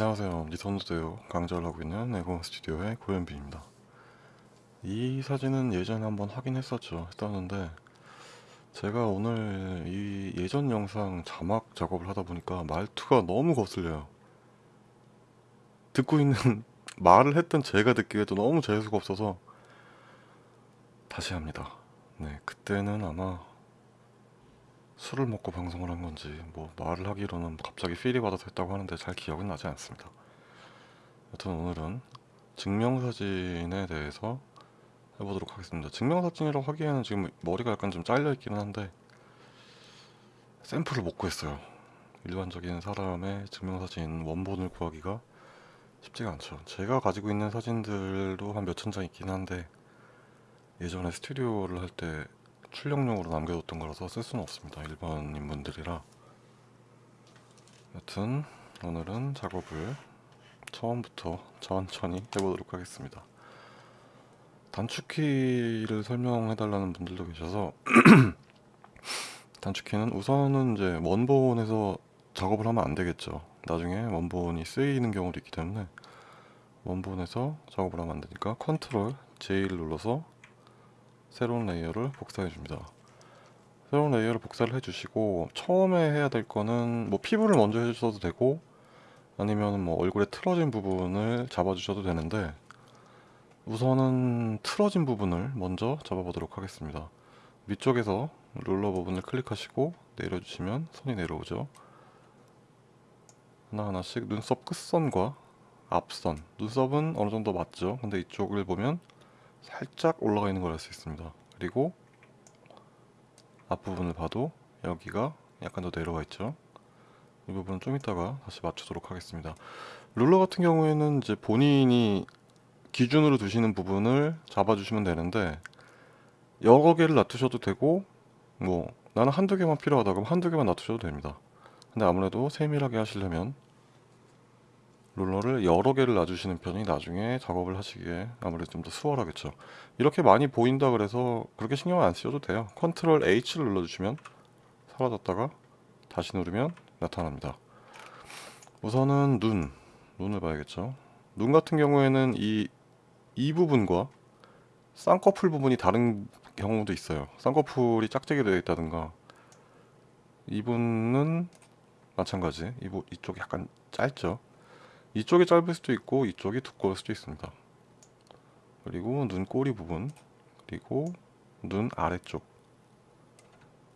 안녕하세요. 니선도대요 강좌를 하고 있는 에고 스튜디오의 고현빈입니다. 이 사진은 예전에 한번 확인했었죠. 했었는데 제가 오늘 이 예전 영상 자막 작업을 하다 보니까 말투가 너무 거슬려요. 듣고 있는 말을 했던 제가 듣기에도 너무 재수가 없어서 다시 합니다. 네, 그때는 아마 술을 먹고 방송을 한 건지 뭐 말을 하기로는 갑자기 필이 받아서 했다고 하는데 잘 기억은 나지 않습니다. 여튼 오늘은 증명사진에 대해서 해보도록 하겠습니다. 증명사진이라고 하기에는 지금 머리가 약간 좀 잘려 있기는 한데 샘플을 못 구했어요. 일반적인 사람의 증명사진 원본을 구하기가 쉽지가 않죠. 제가 가지고 있는 사진들도 한 몇 천 장 있긴 한데 예전에 스튜디오를 할때 출력용으로 남겨뒀던 거라서 쓸 수는 없습니다. 일반인 분들이라. 여튼 오늘은 작업을 처음부터 천천히 해보도록 하겠습니다. 단축키를 설명해 달라는 분들도 계셔서 단축키는 우선은 이제 원본에서 작업을 하면 안 되겠죠. 나중에 원본이 쓰이는 경우도 있기 때문에 원본에서 작업을 하면 안 되니까 컨트롤 J를 눌러서 새로운 layer를 복사해 줍니다. 새로운 layer를 복사를 해주시고 처음에 해야 될 거는 뭐 피부를 먼저 해주셔도 되고 아니면 뭐 얼굴에 틀어진 부분을 잡아주셔도 되는데 우선은 틀어진 부분을 먼저 잡아보도록 하겠습니다. 위쪽에서 ruler 부분을 클릭하시고 내려주시면 선이 내려오죠. 하나하나씩 눈썹 끝선과 앞선. 눈썹은 어느정도 맞죠? 근데 이쪽을 보면 살짝 올라가 있는 걸 알 수 있습니다. 그리고 앞부분을 봐도 여기가 약간 더 내려와 있죠. 이 부분은 좀 이따가 다시 맞추도록 하겠습니다. 룰러 같은 경우에는 이제 본인이 기준으로 두시는 부분을 잡아주시면 되는데 여러 개를 놔두셔도 되고 뭐 나는 한두 개만 필요하다 그럼 한두 개만 놔두셔도 됩니다. 근데 아무래도 세밀하게 하시려면 롤러를 여러 개를 놔주시는 편이 나중에 작업을 하시기에 아무래도 좀 더 수월하겠죠. 이렇게 많이 보인다 그래서 그렇게 신경 안 쓰셔도 돼요. 컨트롤 H를 눌러주시면 사라졌다가 다시 누르면 나타납니다. 우선은 눈 눈을 봐야겠죠. 눈 같은 경우에는 이, 이 부분과 쌍꺼풀 부분이 다른 경우도 있어요. 쌍꺼풀이 짝짝이 되어 있다든가. 이분은 마찬가지. 이부, 이쪽이 약간 짧죠 이쪽이 짧을 수도 있고 이쪽이 두꺼울 수도 있습니다. 그리고 눈 꼬리 부분 그리고 눈 아래쪽.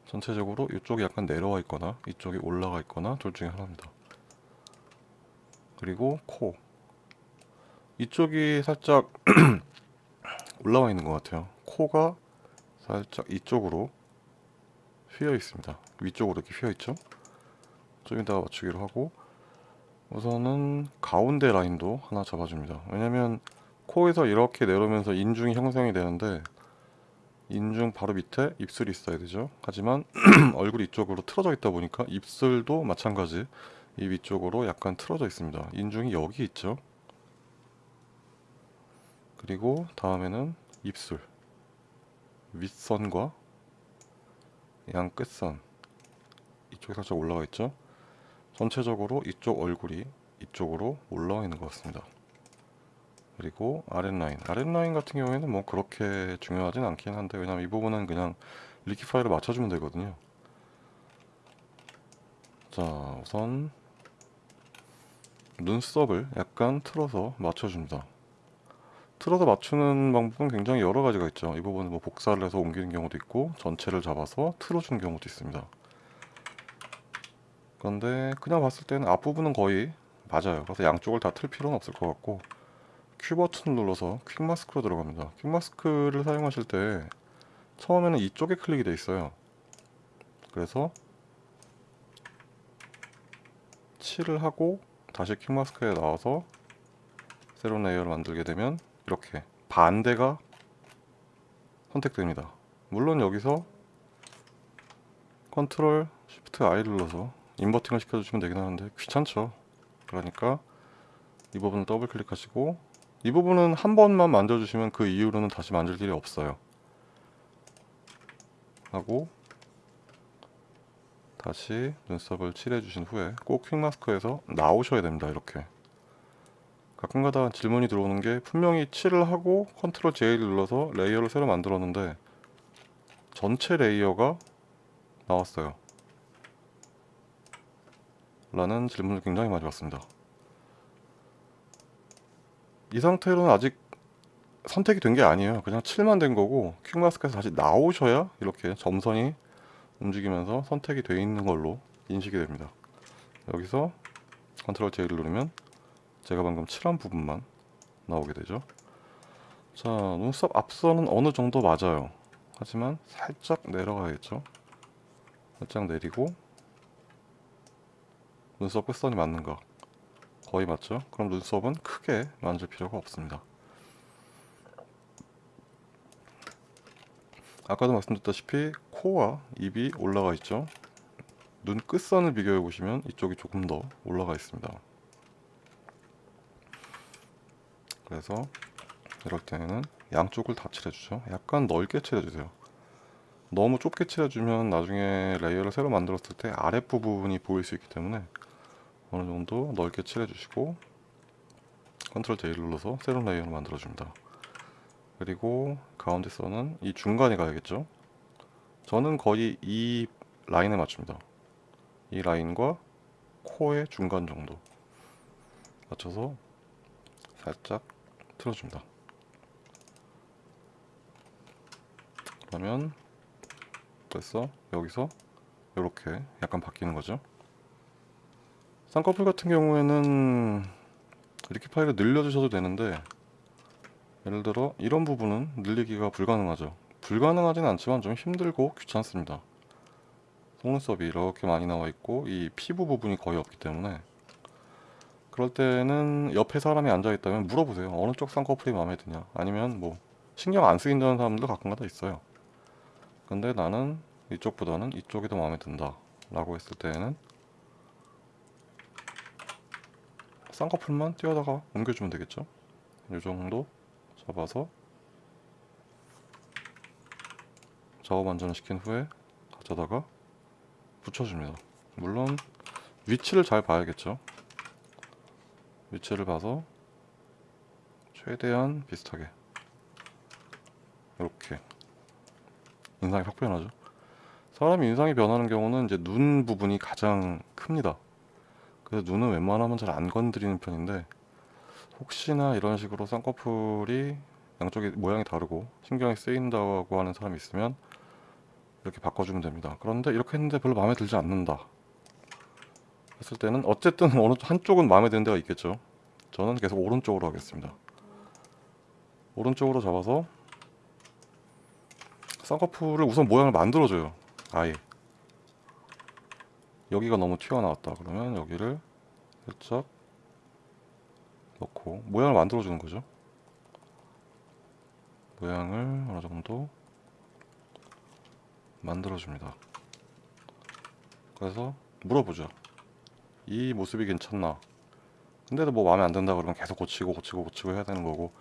전체적으로 이쪽이 약간 내려와 있거나 이쪽이 올라가 있거나 둘 중에 하나입니다. 그리고 코. 이쪽이 살짝 올라와 있는 것 같아요. 코가 살짝 이쪽으로 휘어 있습니다. 위쪽으로 이렇게 휘어 있죠? 좀 이따가 맞추기로 하고 우선은 가운데 라인도 하나 잡아줍니다. 왜냐면 코에서 이렇게 내려오면서 인중이 형성이 되는데 인중 바로 밑에 입술이 있어야 되죠. 하지만 얼굴이 이쪽으로 틀어져 있다 보니까 입술도 마찬가지 이 위쪽으로 약간 틀어져 있습니다. 인중이 여기 있죠. 그리고 다음에는 입술 윗선과 양 끝선. 이쪽에 살짝 올라가 있죠 전체적으로 이쪽 얼굴이 이쪽으로 올라와 있는 것 같습니다. 그리고 아랫라인. 아랫라인 같은 경우에는 뭐 그렇게 중요하진 않긴 한데 왜냐면 이 부분은 그냥 리키파이를 맞춰주면 되거든요. 자 우선 눈썹을 약간 틀어서 맞춰줍니다. 틀어서 맞추는 방법은 굉장히 여러 가지가 있죠. 이 부분은 뭐 복사를 해서 옮기는 경우도 있고 전체를 잡아서 틀어주는 경우도 있습니다 그런데 그냥 봤을 때는 앞부분은 거의 맞아요. 그래서 양쪽을 다 틀 필요는 없을 것 같고 큐 버튼을 눌러서 퀵 마스크로 들어갑니다. 퀵 마스크를 사용하실 때 처음에는 이쪽에 클릭이 되어 있어요. 그래서 칠을 하고 다시 quick mask에 나와서 새로운 layer를 만들게 되면 이렇게 반대가 선택됩니다. 물론 여기서 control shift I 눌러서 inverting을 시켜주시면 되긴 하는데 귀찮죠. 그러니까 이 부분을 더블 클릭하시고 이 부분은 한 번만 만져주시면 그 이후로는 다시 만질 일이 없어요. 하고 다시 눈썹을 칠해 주신 후에 꼭 quick mask에서 나오셔야 됩니다 이렇게. 가끔가다 질문이 들어오는 게 분명히 칠을 하고 control J를 눌러서 layer를 새로 만들었는데 전체 layer가 나왔어요. 라는 질문을 굉장히 많이 받습니다. 이 상태로는 아직 선택이 된 게 아니에요. 그냥 칠만 된 거고 quick mask에서 다시 나오셔야 이렇게 점선이 움직이면서 선택이 돼 있는 걸로 인식이 됩니다. 여기서 컨트롤 J를 누르면 제가 방금 칠한 부분만 나오게 되죠. 자, 눈썹 앞선은 어느 정도 맞아요. 하지만 살짝 내려가야겠죠. 살짝 내리고 눈썹 끝선이 맞는가? 거의 맞죠? 그럼 눈썹은 크게 만질 필요가 없습니다. 아까도 말씀드렸다시피 코와 입이 올라가 있죠. 눈 끝선을 비교해 보시면 이쪽이 조금 더 올라가 있습니다. 그래서 이럴 때는 양쪽을 다 칠해주죠. 약간 넓게 칠해주세요. 너무 좁게 칠해주면 나중에 layer를 새로 만들었을 때 아랫부분이 보일 수 있기 때문에 어느 정도 넓게 칠해주시고 control J를 눌러서 새로운 layer를 만들어줍니다. 그리고 가운데 선은 이 중간에 가야겠죠. 저는 거의 이 라인에 맞춥니다. 이 라인과 코의 중간 정도 맞춰서 살짝 틀어줍니다. 그러면 됐어 여기서 이렇게 약간 바뀌는 거죠. 쌍꺼풀 같은 경우에는 이렇게 파일을 늘려주셔도 되는데 예를 들어 이런 부분은 늘리기가 불가능하죠. 불가능하진 않지만 좀 힘들고 귀찮습니다. 속눈썹이 이렇게 많이 나와 있고 이 피부 부분이 거의 없기 때문에 그럴 때는 옆에 사람이 앉아 있다면 물어보세요. 어느 쪽 쌍꺼풀이 마음에 드냐? 아니면 뭐 신경 안 쓰인다는 사람들도 가끔가다 있어요. 근데 나는 이쪽보다는 이쪽이 더 마음에 든다 라고 했을 때에는 쌍꺼풀만 띄어다가 옮겨주면 되겠죠? 이 정도 잡아서 작업 안전을 시킨 후에 가져다가 붙여줍니다. 물론 위치를 잘 봐야겠죠? 위치를 봐서 최대한 비슷하게 이렇게 인상이 확 변하죠? 사람이 인상이 변하는 경우는 이제 눈 부분이 가장 큽니다 그래서 눈은 웬만하면 잘 안 건드리는 편인데 혹시나 이런 식으로 쌍꺼풀이 양쪽이 모양이 다르고 신경이 쓰인다고 하는 사람이 있으면 이렇게 바꿔주면 됩니다. 그런데 이렇게 했는데 별로 마음에 들지 않는다. 했을 때는 어쨌든 어느 한쪽은 마음에 드는 데가 있겠죠. 저는 계속 오른쪽으로 하겠습니다. 오른쪽으로 잡아서 쌍꺼풀을 우선 모양을 만들어줘요 아예 여기가 너무 튀어나왔다 그러면 여기를 살짝 넣고 모양을 만들어 주는 거죠. 모양을 어느 정도 만들어 줍니다. 그래서 물어보죠. 이 모습이 괜찮나? 근데도 뭐 마음에 안 든다 그러면 계속 고치고 고치고 고치고 해야 되는 거고.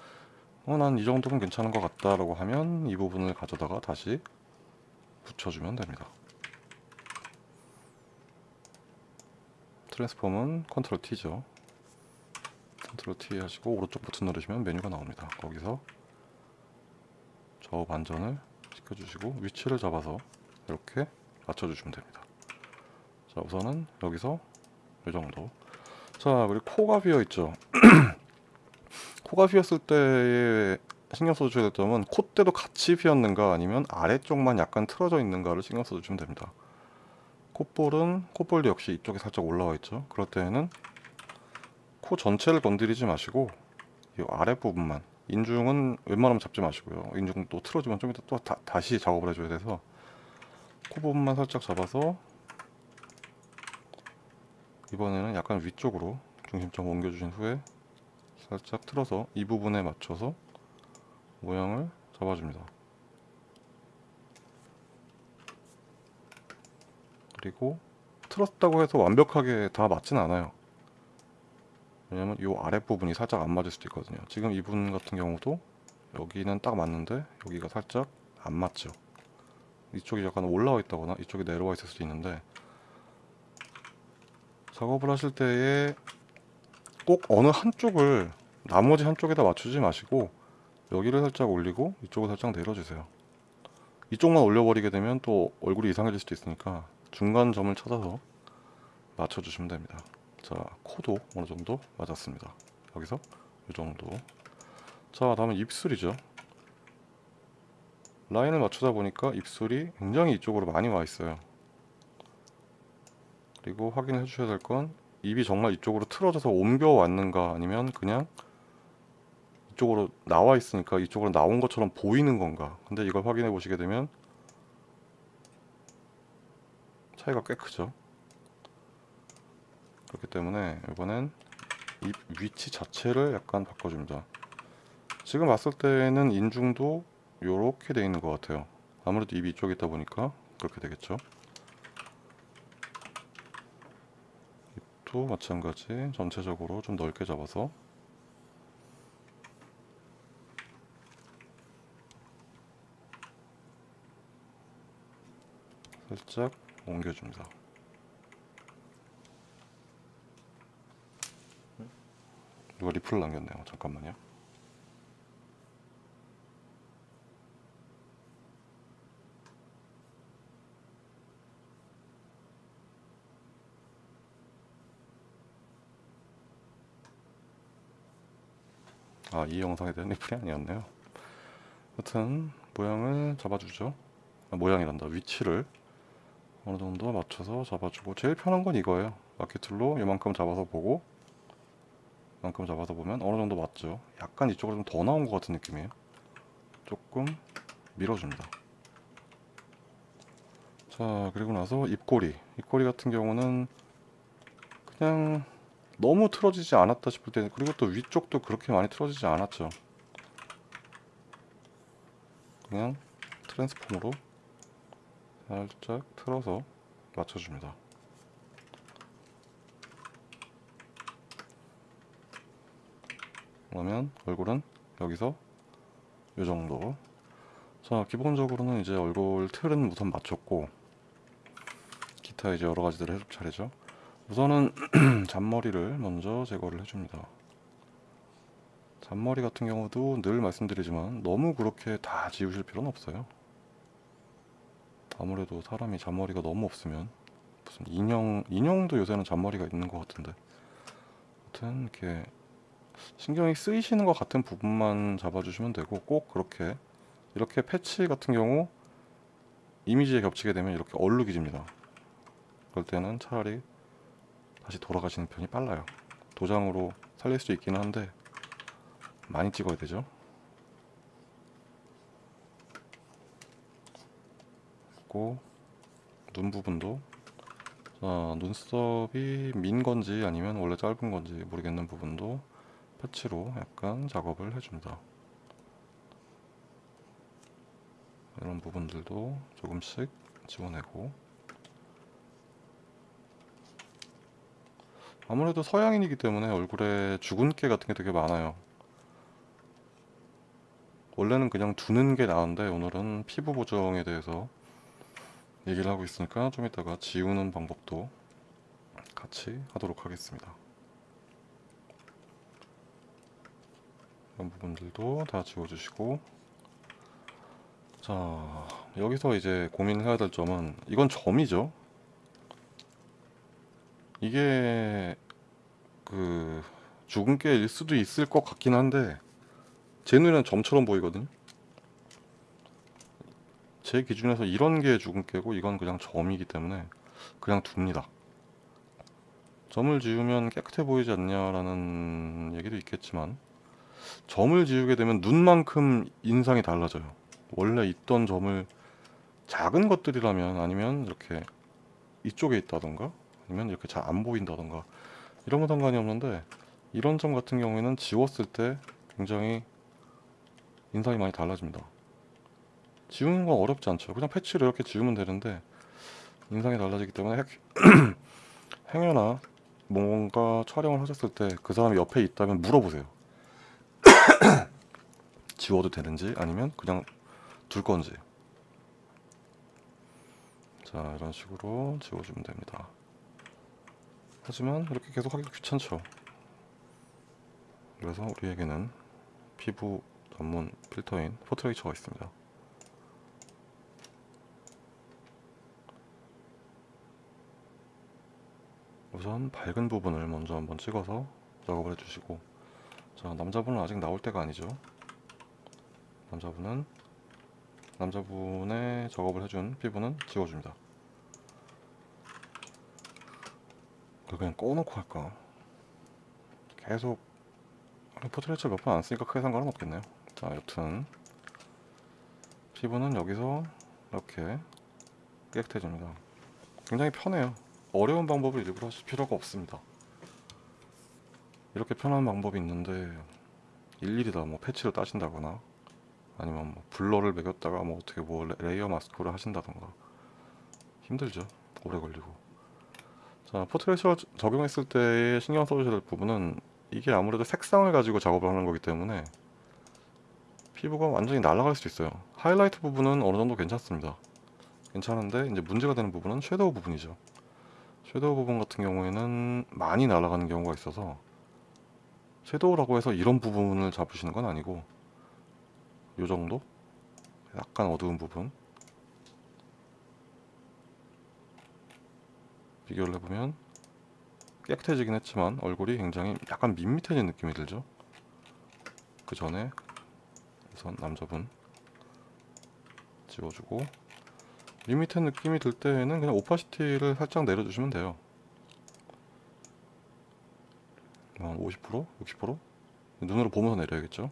어 난 이 정도면 괜찮은 것 같다 라고 하면 이 부분을 가져다가 다시 붙여주면 됩니다 트랜스폼은 컨트롤 T죠. control T 하시고 오른쪽 버튼 누르시면 메뉴가 나옵니다. 거기서 좌우 반전을 시켜주시고 위치를 잡아서 이렇게 맞춰주시면 됩니다. 자 우선은 여기서 이 정도. 자 그리고 코가 비어있죠. 코가 비었을 때 신경 써주셔야 될 점은 콧대도 같이 비었는가 아니면 아래쪽만 약간 틀어져 있는가를 신경 써주시면 됩니다 콧볼은 콧볼도 역시 이쪽에 살짝 올라와 있죠. 그럴 때에는 코 전체를 건드리지 마시고 이 아랫부분만 인중은 웬만하면 잡지 마시고요. 인중 또 틀어지면 좀 이따 또 다, 다시 작업을 해줘야 돼서 코 부분만 살짝 잡아서 이번에는 약간 위쪽으로 중심점 옮겨주신 후에 살짝 틀어서 이 부분에 맞춰서 모양을 잡아줍니다 그리고 틀었다고 해서 완벽하게 다 맞진 않아요. 왜냐면 이 아랫부분이 살짝 안 맞을 수도 있거든요. 지금 이분 같은 경우도 여기는 딱 맞는데 여기가 살짝 안 맞죠. 이쪽이 약간 올라와 있다거나 이쪽이 내려와 있을 수도 있는데 작업을 하실 때에 꼭 어느 한쪽을 나머지 한쪽에다 맞추지 마시고 여기를 살짝 올리고 이쪽을 살짝 내려주세요. 이쪽만 올려버리게 되면 또 얼굴이 이상해질 수도 있으니까 중간 점을 찾아서 맞춰주시면 됩니다. 자, 코도 어느 정도 맞았습니다. 여기서 이 정도. 자, 다음은 입술이죠. 라인을 맞추다 보니까 입술이 굉장히 이쪽으로 많이 와 있어요. 그리고 확인해 주셔야 될 건 입이 정말 이쪽으로 틀어져서 옮겨 왔는가 아니면 그냥 이쪽으로 나와 있으니까 이쪽으로 나온 것처럼 보이는 건가 근데 이걸 확인해 보시게 되면 차이가 꽤 크죠. 그렇기 때문에 이번엔 입 위치 자체를 약간 바꿔줍니다. 지금 봤을 때는 인중도 이렇게 돼 있는 것 같아요. 아무래도 입이 이쪽에 있다 보니까 그렇게 되겠죠. 입도 마찬가지 전체적으로 좀 넓게 잡아서. 살짝 옮겨줍니다. 이거 리플 남겼네요. 잠깐만요. 아, 이 영상에 대한 리플이 아니었네요. 여튼 모양을 잡아주죠. 아, 모양이란다. 위치를 어느 정도 맞춰서 잡아주고 제일 편한 건 이거예요. 마켓툴로 이만큼 잡아서 보고 이만큼 잡아서 보면 어느 정도 맞죠. 약간 이쪽으로 좀 더 나온 것 같은 느낌이에요. 조금 밀어줍니다. 자 그리고 나서 입꼬리. 입꼬리 같은 경우는 그냥 너무 틀어지지 않았다 싶을 때 그리고 또 위쪽도 그렇게 많이 틀어지지 않았죠. 그냥 트랜스폼으로 살짝 틀어서 맞춰줍니다. 그러면 얼굴은 여기서 이 정도. 자, 기본적으로는 이제 얼굴 틀은 우선 맞췄고 기타 이제 여러 가지들을 해줄 차례죠. 우선은 잔머리를 먼저 제거를 해줍니다. 잔머리 같은 경우도 늘 말씀드리지만 너무 그렇게 다 지우실 필요는 없어요. 아무래도 사람이 잔머리가 너무 없으면 무슨 인형 인형도 요새는 잔머리가 있는 것 같은데. 아무튼 이렇게 신경이 쓰이시는 것 같은 부분만 잡아주시면 되고 꼭 그렇게 이렇게 패치 같은 경우 이미지에 겹치게 되면 이렇게 얼룩이집니다. 그럴 때는 차라리 다시 돌아가시는 편이 빨라요. 도장으로 살릴 수 있기는 한데 많이 찍어야 되죠 있고 눈 부분도 자, 눈썹이 민 건지 아니면 원래 짧은 건지 모르겠는 부분도 패치로 약간 작업을 해줍니다. 이런 부분들도 조금씩 지워내고 아무래도 서양인이기 때문에 얼굴에 주근깨 같은 게 되게 많아요. 원래는 그냥 두는 게 나은데 오늘은 피부 보정에 대해서 얘기를 하고 있으니까 좀 이따가 지우는 방법도 같이 하도록 하겠습니다. 이런 부분들도 다 지워주시고 자 여기서 이제 고민해야 될 점은 이건 점이죠. 이게 그 주근깨일 수도 있을 것 같긴 한데 제 눈에는 점처럼 보이거든요. 제 기준에서 이런 게 주근깨고 이건 그냥 점이기 때문에 그냥 둡니다. 점을 지우면 깨끗해 보이지 않냐라는 얘기도 있겠지만 점을 지우게 되면 눈만큼 인상이 달라져요. 원래 있던 점을 작은 것들이라면 아니면 이렇게 이쪽에 있다던가 아니면 이렇게 잘 안 보인다던가 이런 건 상관이 없는데 이런 점 같은 경우에는 지웠을 때 굉장히 인상이 많이 달라집니다. 지우는 건 어렵지 않죠. 그냥 패치를 이렇게 지우면 되는데 인상이 달라지기 때문에 행여나 뭔가 촬영을 하셨을 때 그 사람이 옆에 있다면 물어보세요. 지워도 되는지 아니면 그냥 둘 건지. 자 이런 식으로 지워주면 됩니다. 하지만 이렇게 계속 하기 귀찮죠. 그래서 우리에게는 피부 전문 필터인 포트레이처가 있습니다. 우선 밝은 부분을 먼저 한번 찍어서 작업을 해주시고 자 남자분은 아직 나올 때가 아니죠? 남자분은 남자분의 작업을 해준 피부는 지워줍니다. 그걸 그냥 꺼놓고 할까? 계속 Portraiture 몇 번 안 쓰니까 크게 상관은 없겠네요. 자 여튼 피부는 여기서 이렇게 깨끗해집니다. 굉장히 편해요 어려운 방법을 일부러 하실 필요가 없습니다. 이렇게 편한 방법이 있는데 일일이 다 뭐 patch를 따신다거나 아니면 뭐 blur를 먹였다가 뭐 어떻게 뭐 레- layer mask를 하신다던가 힘들죠. 오래 걸리고. 자 포트레이처 적용했을 때 신경 써주셔야 될 부분은 이게 아무래도 색상을 가지고 작업을 하는 거기 때문에 피부가 완전히 날아갈 수 있어요. 하이라이트 부분은 어느 정도 괜찮습니다. 괜찮은데 이제 문제가 되는 부분은 섀도우 부분이죠 섀도우 부분 같은 경우에는 많이 날아가는 경우가 있어서 섀도우라고 해서 이런 부분을 잡으시는 건 아니고 요 정도? 약간 어두운 부분 비교를 해보면 깨끗해지긴 했지만 얼굴이 굉장히 약간 밋밋해진 느낌이 들죠 그 전에 우선 남자분 지워주고 밋밋한 느낌이 들 때에는 그냥 오파시티를 살짝 내려주시면 돼요. 한 50%? 60%? 눈으로 보면서 내려야겠죠?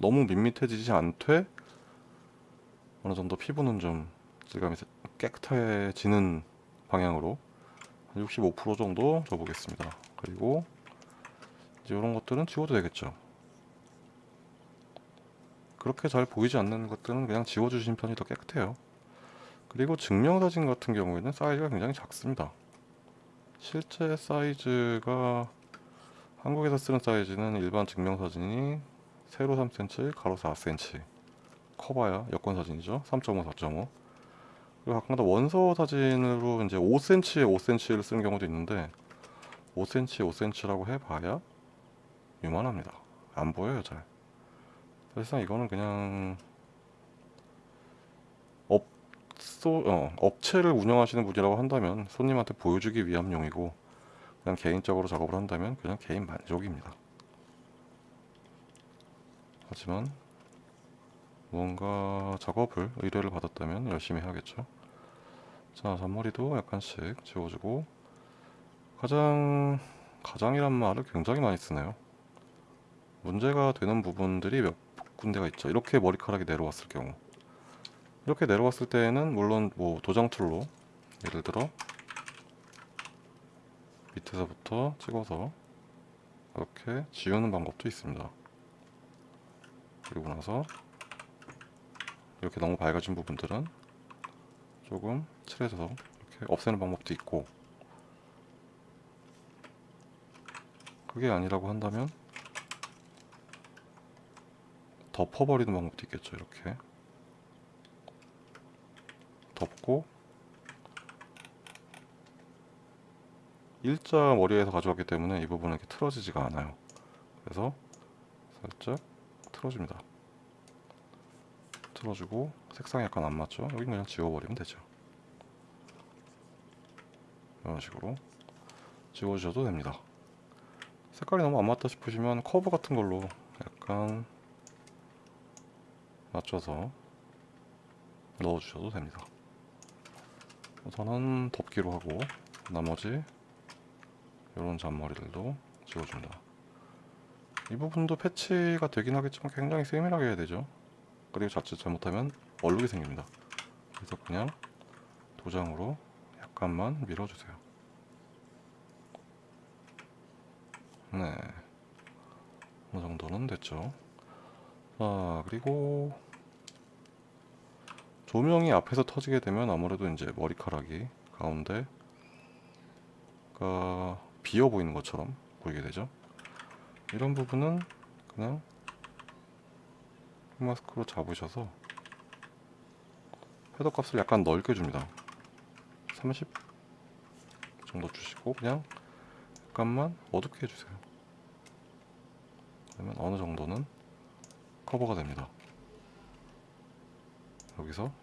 너무 밋밋해지지 않되 어느 정도 피부는 좀 질감이 세- 깨끗해지는 방향으로 한 65% 정도 줘보겠습니다. 그리고 이제 이런 것들은 지워도 되겠죠? 그렇게 잘 보이지 않는 것들은 그냥 지워주신 편이 더 깨끗해요 그리고 증명사진 같은 경우에는 사이즈가 굉장히 작습니다. 실제 사이즈가 한국에서 쓰는 사이즈는 일반 증명사진이 세로 3cm, 가로 4cm 커봐야 여권사진이죠. 3.5, 4.5 그리고 가끔가다 원서 사진으로 이제 5cm에 5cm를 쓰는 경우도 있는데 5cm, 5cm라고 해봐야 요만합니다. 안 보여요 잘. 사실상 이거는 그냥 업 소, 어, 업체를 운영하시는 분이라고 한다면 손님한테 보여주기 위함용이고 그냥 개인적으로 작업을 한다면 그냥 개인 만족입니다. 하지만 무언가 작업을 의뢰를 받았다면 열심히 해야겠죠. 자, 잔머리도 약간씩 지워주고 가장 가장이란 말을 굉장히 많이 쓰네요. 문제가 되는 부분들이 몇 군데가 있죠. 이렇게 머리카락이 내려왔을 경우 이렇게 내려왔을 때에는 물론 뭐 도장 tool로 예를 들어 밑에서부터 찍어서 이렇게 지우는 방법도 있습니다. 그리고 나서 이렇게 너무 밝아진 부분들은 조금 칠해서 이렇게 없애는 방법도 있고 그게 아니라고 한다면 덮어버리는 방법도 있겠죠 이렇게 덮고 일자 머리에서 가져왔기 때문에 이 부분은 이렇게 틀어지지가 않아요. 그래서 살짝 틀어줍니다. 틀어주고 색상이 약간 안 맞죠? 여기 그냥 지워버리면 되죠. 이런 식으로 지워주셔도 됩니다. 색깔이 너무 안 맞다 싶으시면 커브 같은 걸로 약간 맞춰서 넣어주셔도 됩니다 우선은 덮기로 하고 나머지 이런 잔머리들도 지워줍니다. 이 부분도 패치가 되긴 하겠지만 굉장히 세밀하게 해야 되죠. 그리고 자칫 잘못하면 얼룩이 생깁니다. 그래서 그냥 도장으로 약간만 밀어주세요. 네. 어느 정도는 됐죠. 자 그리고 조명이 앞에서 터지게 되면 아무래도 이제 머리카락이 가운데 가 비어 보이는 것처럼 보이게 되죠. 이런 부분은 그냥 마스크로 잡으셔서 헤더 값을 약간 넓게 줍니다. 30 정도 주시고 그냥 약간만 어둡게 해주세요. 그러면 어느 정도는 커버가 됩니다. 여기서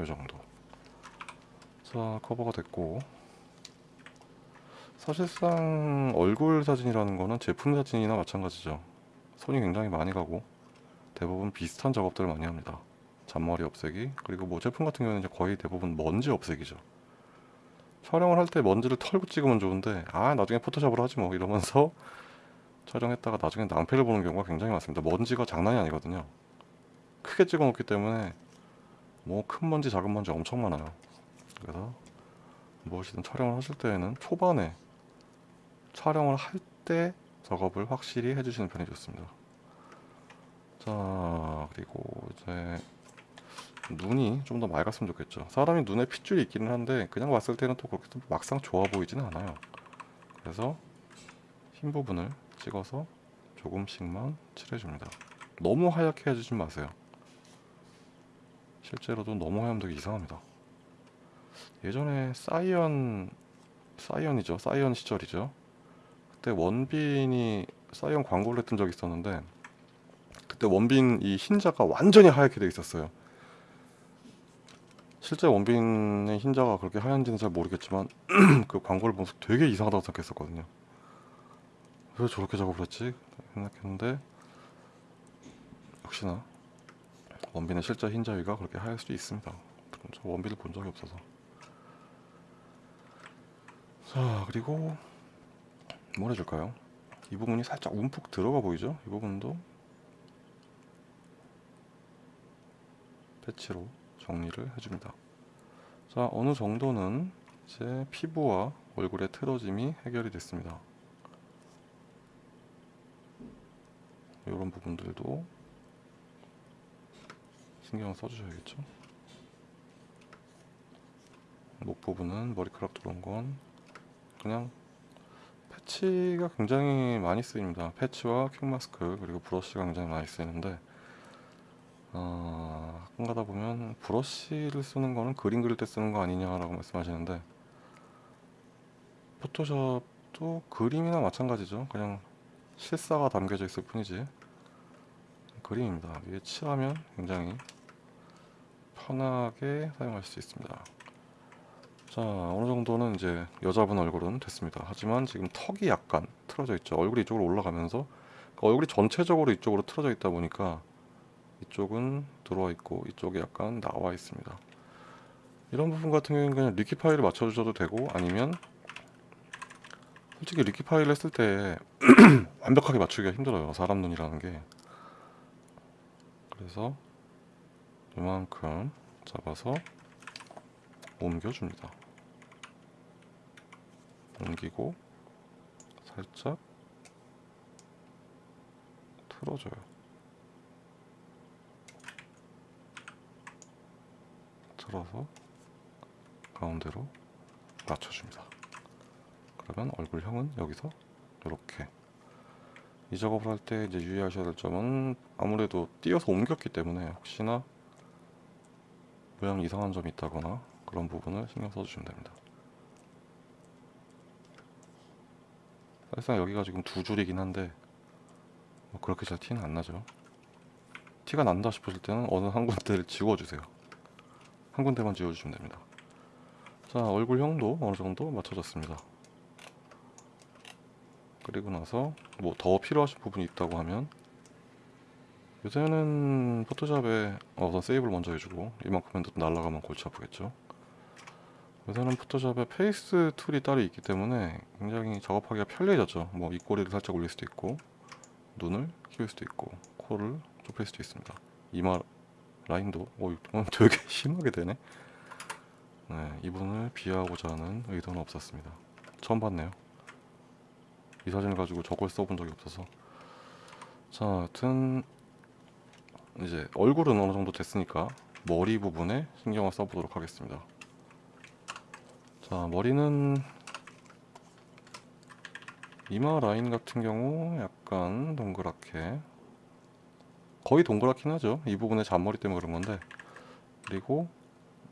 이 정도. 자, 커버가 됐고 사실상 얼굴 사진이라는 거는 제품 사진이나 마찬가지죠. 손이 굉장히 많이 가고 대부분 비슷한 작업들을 많이 합니다. 잔머리 없애기 그리고 뭐 제품 같은 경우는 거의 대부분 먼지 없애기죠. 촬영을 할 때 먼지를 털고 찍으면 좋은데 아 나중에 포토샵으로 하지 뭐 이러면서 촬영했다가 나중에 낭패를 보는 경우가 굉장히 많습니다. 먼지가 장난이 아니거든요. 크게 찍어 놓기 때문에 뭐 큰 먼지 작은 먼지 엄청 많아요. 그래서 무엇이든 촬영을 하실 때에는 초반에 촬영을 할 때 작업을 확실히 해주시는 편이 좋습니다. 자 그리고 이제 눈이 좀 더 맑았으면 좋겠죠. 사람이 눈에 핏줄이 있기는 한데 그냥 봤을 때는 또 그렇게 또 막상 좋아 보이지는 않아요. 그래서 흰 부분을 찍어서 조금씩만 칠해줍니다. 너무 하얗게 해주지 마세요. 실제로도 너무 되게 이상합니다. 예전에 CYON CYON이죠. CYON 시절이죠. 그때 원빈이 CYON 광고를 했던 적이 있었는데 그때 원빈 이 흰자가 완전히 하얗게 돼 있었어요. 실제 원빈의 흰자가 그렇게 하얀지는 잘 모르겠지만 그 광고를 보면서 되게 이상하다고 생각했었거든요. 왜 저렇게 작업을 했지? 생각했는데 역시나 원빈의 실제 흰자 위가 그렇게 하얄 수도 있습니다. 저 원빈을 본 적이 없어서. 자 그리고 뭘 해줄까요? 이 부분이 살짝 움푹 들어가 보이죠? 이 부분도 패치로 정리를 해줍니다. 자 어느 정도는 이제 피부와 얼굴의 틀어짐이 해결이 됐습니다. 이런 부분들도 신경 써주셔야겠죠. 목 부분은 머리카락 들어온 건 그냥 패치가 굉장히 많이 쓰입니다. 패치와 퀵마스크 그리고 브러쉬가 굉장히 많이 쓰이는데 어, 가끔 가다 보면 브러쉬를 쓰는 거는 그림 그릴 때 쓰는 거 아니냐라고 말씀하시는데 포토샵도 그림이나 마찬가지죠. 그냥 실사가 담겨져 있을 뿐이지 그림입니다. 위에 칠하면 굉장히 편하게 사용할 수 있습니다. 자 어느 정도는 이제 여자분 얼굴은 됐습니다. 하지만 지금 턱이 약간 틀어져 있죠. 얼굴이 이쪽으로 올라가면서 그 얼굴이 전체적으로 이쪽으로 틀어져 있다 보니까 이쪽은 들어와 있고 이쪽이 약간 나와 있습니다. 이런 부분 같은 경우는 그냥 리키 파일을 맞춰 주셔도 되고 아니면 솔직히 리키 파일 했을 때 완벽하게 맞추기가 힘들어요. 사람 눈이라는 게. 그래서 이만큼 잡아서 옮겨줍니다. 옮기고 살짝 틀어줘요. 틀어서 가운데로 맞춰줍니다. 그러면 얼굴형은 여기서 이렇게 이 작업을 할 때 이제 유의하셔야 될 점은 아무래도 띄어서 옮겼기 때문에 혹시나 모양 이상한 점이 있다거나 그런 부분을 신경 써주시면 됩니다. 사실상 여기가 지금 두 줄이긴 한데 뭐 그렇게 잘 티는 안 나죠. 티가 난다 싶으실 때는 어느 한 군데를 지워주세요. 한 군데만 지워주시면 됩니다. 자 얼굴형도 어느 정도 맞춰졌습니다. 그리고 나서 뭐 더 필요하신 부분이 있다고 하면 요새는 Photoshop에 어, 우선 save를 먼저 해주고 이만큼은 또 날라가면 골치 아프겠죠. 요새는 Photoshop에 face tool이 따로 있기 때문에 굉장히 작업하기가 편리해졌죠. 뭐 입꼬리를 살짝 올릴 수도 있고 눈을 키울 수도 있고 코를 좁힐 수도 있습니다. 이마 라인도 오 되게 심하게 되네. 네, 이분을 비하하고자 하는 의도는 없었습니다. 처음 봤네요. 이 사진을 가지고 저걸 써본 적이 없어서. 자 하여튼 이제 얼굴은 어느 정도 됐으니까 머리 부분에 신경을 써보도록 하겠습니다. 자 머리는 이마 라인 같은 경우 약간 동그랗게 거의 동그랗긴 하죠. 이 부분에 잔머리 때문에 그런 건데. 그리고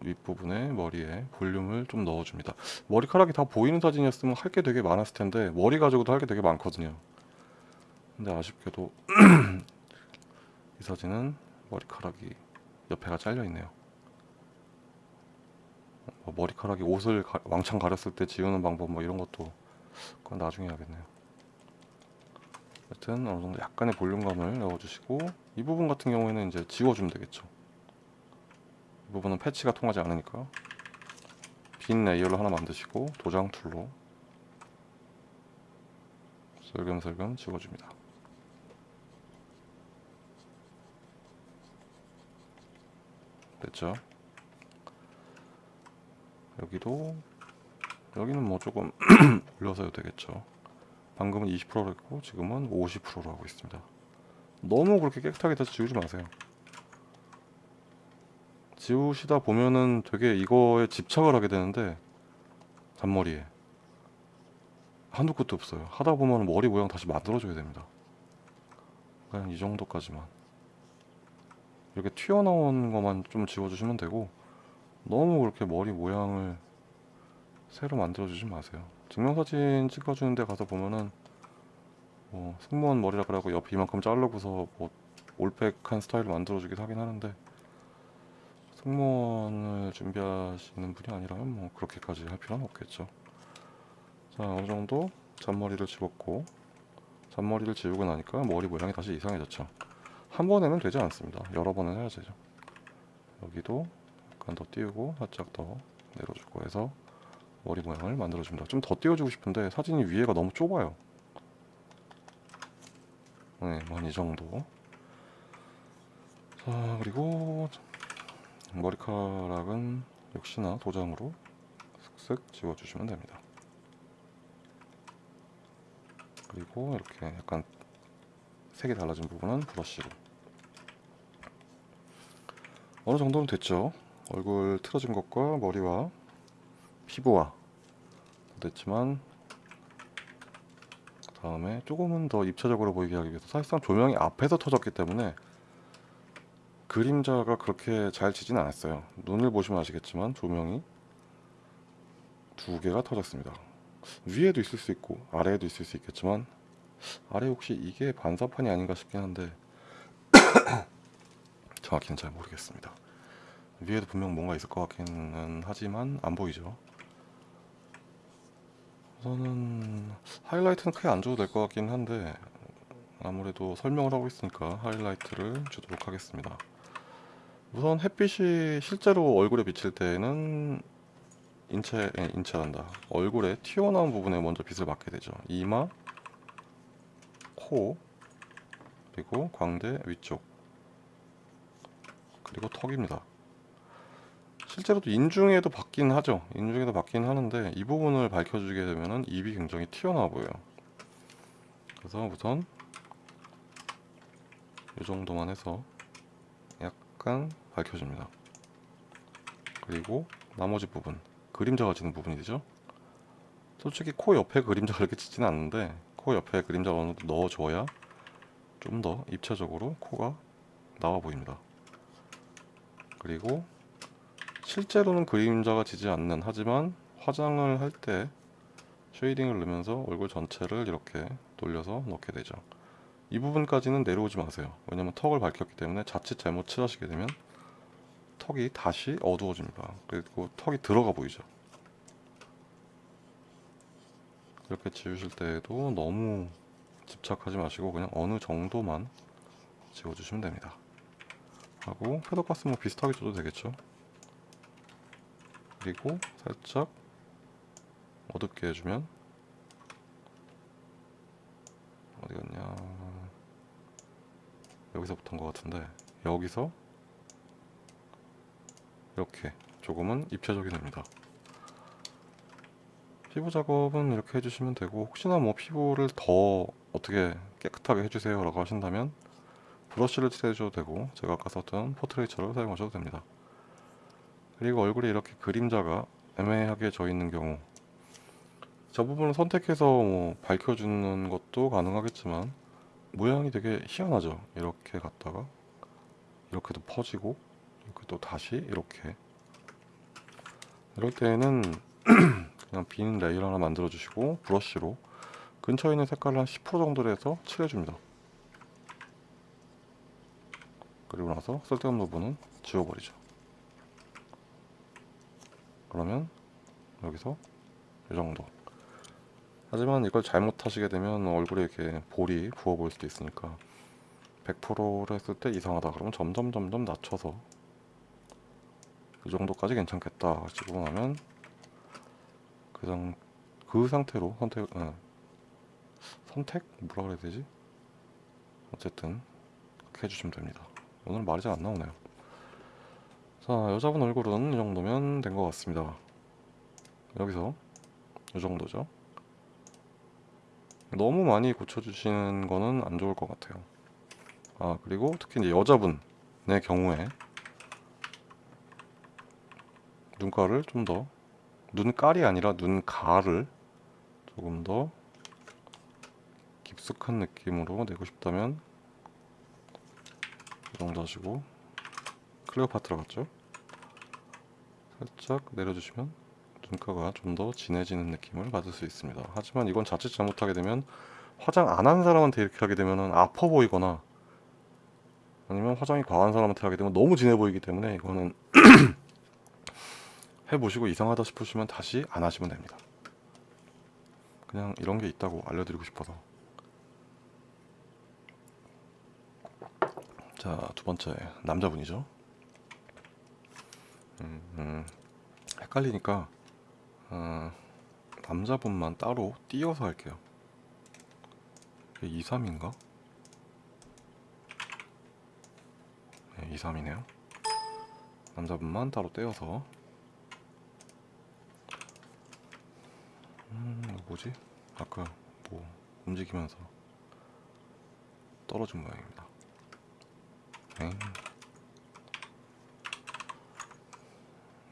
윗부분에 머리에 볼륨을 좀 넣어줍니다. 머리카락이 다 보이는 사진이었으면 할 게 되게 많았을 텐데 머리 가지고도 할 게 되게 많거든요. 근데 아쉽게도 이 사진은 머리카락이 옆에가 잘려 있네요. 뭐 머리카락이 옷을 가- 왕창 가렸을 때 지우는 방법 뭐 이런 것도 그건 나중에 해야겠네요. 하여튼 어느 정도 약간의 볼륨감을 넣어주시고 이 부분 같은 경우에는 이제 지워주면 되겠죠. 이 부분은 patch가 통하지 않으니까 빈 layer를 하나 만드시고 도장 tool로 슬금슬금 지워줍니다. 됐죠? 여기도 여기는 뭐 조금 올려서 해도 되겠죠. 방금은 20%로 했고 지금은 50%로 하고 있습니다. 너무 그렇게 깨끗하게 다 지우지 마세요. 지우시다 보면은 되게 이거에 집착을 하게 되는데 잔머리에 한두 끝도 없어요. 하다 보면 머리 모양 다시 만들어줘야 됩니다. 그냥 이 정도까지만 이렇게 튀어나온 것만 좀 지워주시면 되고 너무 그렇게 머리 모양을 새로 만들어주지 마세요. 증명사진 찍어주는 데 가서 보면은 뭐 승무원 머리라 그러고 옆 이만큼 자르고서 뭐 올백한 스타일을 만들어주기도 하긴 하는데 승무원을 준비하시는 분이 아니라면 뭐 그렇게까지 할 필요는 없겠죠. 자 어느 정도 잔머리를 집었고 잔머리를 지우고 나니까 머리 모양이 다시 이상해졌죠. 한 번에는 되지 않습니다. 여러 번은 해야 되죠. 여기도 약간 더 띄우고 살짝 더 내려주고 해서 머리 모양을 만들어줍니다. 좀 더 띄워주고 싶은데 사진이 위에가 너무 좁아요. 네, 뭐한 이 정도. 자, 그리고 머리카락은 역시나 도장으로 슥슥 지워주시면 됩니다. 그리고 이렇게 약간 색이 달라진 부분은 브러쉬로 어느 정도는 됐죠. 얼굴 틀어진 것과 머리와 피부와 됐지만 다음에 조금은 더 입체적으로 보이게 하기 위해서 사실상 조명이 앞에서 터졌기 때문에 그림자가 그렇게 잘 지진 않았어요. 눈을 보시면 아시겠지만 조명이 두 개가 터졌습니다. 위에도 있을 수 있고 아래에도 있을 수 있겠지만 아래 혹시 이게 반사판이 아닌가 싶긴 한데 정확히는 잘 모르겠습니다. 위에도 분명 뭔가 있을 것 같기는 하지만 안 보이죠. 우선은 하이라이트는 크게 안 줘도 될 것 같긴 한데 아무래도 설명을 하고 있으니까 하이라이트를 주도록 하겠습니다. 우선 햇빛이 실제로 얼굴에 비칠 때에는 인체, 예, 인체란다. 얼굴에 튀어나온 부분에 먼저 빛을 맞게 되죠. 이마, 코, 그리고 광대 위쪽, 그리고 턱입니다. 실제로도 인중에도 받긴 하죠. 인중에도 받긴 하는데 이 부분을 밝혀주게 되면은 입이 굉장히 튀어나와 보여요. 그래서 우선 이 정도만 해서 약간 밝혀줍니다. 그리고 나머지 부분 그림자가 지는 부분이 되죠. 솔직히 코 옆에 그림자가 그렇게 지진 않는데 코 옆에 그림자를 넣어줘야 좀 더 입체적으로 코가 나와 보입니다. 그리고 실제로는 그림자가 지지 않는 하지만 화장을 할 때 쉐이딩을 넣으면서 얼굴 전체를 이렇게 돌려서 넣게 되죠. 이 부분까지는 내려오지 마세요. 왜냐면 턱을 밝혔기 때문에 자칫 잘못 칠하시게 되면 턱이 다시 어두워집니다. 그리고 턱이 들어가 보이죠. 이렇게 지우실 때에도 너무 집착하지 마시고 그냥 어느 정도만 지워주시면 됩니다. 하고 패드가스 뭐 비슷하게 줘도 되겠죠. 그리고 살짝 어둡게 해주면 어디 갔냐 여기서부터인 것 같은데 여기서 이렇게 조금은 입체적이 됩니다. 피부 작업은 이렇게 해주시면 되고 혹시나 뭐 피부를 더 어떻게 깨끗하게 해주세요 라고 하신다면 브러쉬를 칠해줘도 되고 제가 아까 썼던 포트레이처를 사용하셔도 됩니다. 그리고 얼굴에 이렇게 그림자가 애매하게 져 있는 경우 저 부분을 선택해서 뭐 밝혀주는 것도 가능하겠지만 모양이 되게 희한하죠. 이렇게 갔다가 이렇게도 퍼지고 이렇게 또 다시 이렇게 이럴 때에는 그냥 빈 layer 하나 만들어 주시고 브러쉬로 근처에 있는 색깔을 한 10% 정도로 해서 칠해줍니다. 그리고 나서 쓸데없는 부분은 지워버리죠. 그러면 여기서 이 정도. 하지만 이걸 잘못하시게 되면 얼굴에 이렇게 볼이 부어 보일 수도 있으니까 100%를 했을 때 이상하다 그러면 점점 점점 낮춰서 이 정도까지 괜찮겠다 찍고 나면 그, 상, 그 상태로 선택 예. 선택 뭐라 그래야 되지 어쨌든 그렇게 해주시면 됩니다 오늘 말이 잘 안 나오네요. 자 여자분 얼굴은 이 정도면 된 것 같습니다. 여기서 이 정도죠. 너무 많이 고쳐주시는 거는 안 좋을 것 같아요. 아 그리고 특히 이제 여자분의 경우에 눈가를 좀 더 눈깔이 아니라 눈가를 조금 더 깊숙한 느낌으로 내고 싶다면 이 정도 하시고 클레오파트라 같죠? 살짝 내려주시면 눈가가 좀 더 진해지는 느낌을 받을 수 있습니다 하지만 이건 자칫 잘못하게 되면 화장 안 한 사람한테 이렇게 하게 되면 아파 보이거나 아니면 화장이 과한 사람한테 하게 되면 너무 진해 보이기 때문에 이거는 해보시고 이상하다 싶으시면 다시 안 하시면 됩니다. 그냥 이런 게 있다고 알려드리고 싶어서. 자, 두 번째 남자분이죠. 음, 음, 헷갈리니까 어, 남자분만 따로 띄어서 할게요. 2, 3인가? 네, 2, 3이네요. 남자분만 따로 떼어서 음, 뭐지? 아까 뭐 움직이면서 떨어진 모양입니다. 엥.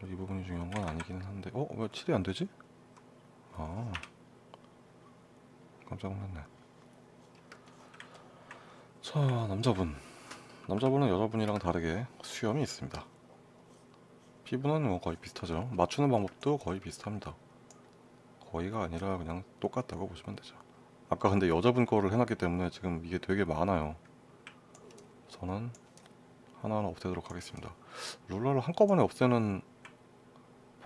이 부분이 중요한 건 아니기는 한데, 어? 왜 칠이 안 되지? 아, 깜짝 놀랐네. 자, 남자분. 남자분은 여자분이랑 다르게 수염이 있습니다. 피부는 뭐 거의 비슷하죠. 맞추는 방법도 거의 비슷합니다. 거의가 아니라 그냥 똑같다고 보시면 되죠. 아까 근데 여자분 거를 해놨기 때문에 지금 이게 되게 많아요. 저는 하나하나 없애도록 하겠습니다. 룰러를 한꺼번에 없애는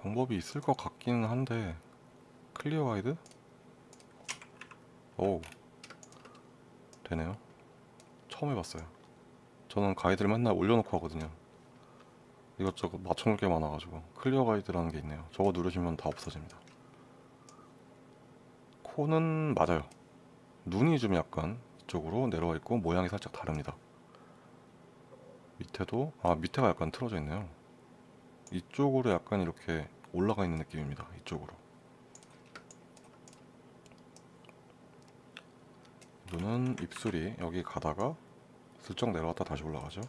방법이 있을 것 같기는 한데 클리어 가이드? 오 되네요. 처음 해봤어요. 저는 가이드를 맨날 올려놓고 하거든요. 이것저것 맞춰놓을 게 많아가지고 클리어 가이드라는 게 있네요. 저거 누르시면 다 없어집니다. 코는 맞아요. 눈이 좀 약간 이쪽으로 내려와 있고 모양이 살짝 다릅니다. 밑에도 아 밑에가 약간 틀어져 있네요. 이쪽으로 약간 이렇게 올라가 있는 느낌입니다. 이쪽으로. 눈은 입술이 여기 가다가 슬쩍 내려왔다 다시 올라가죠.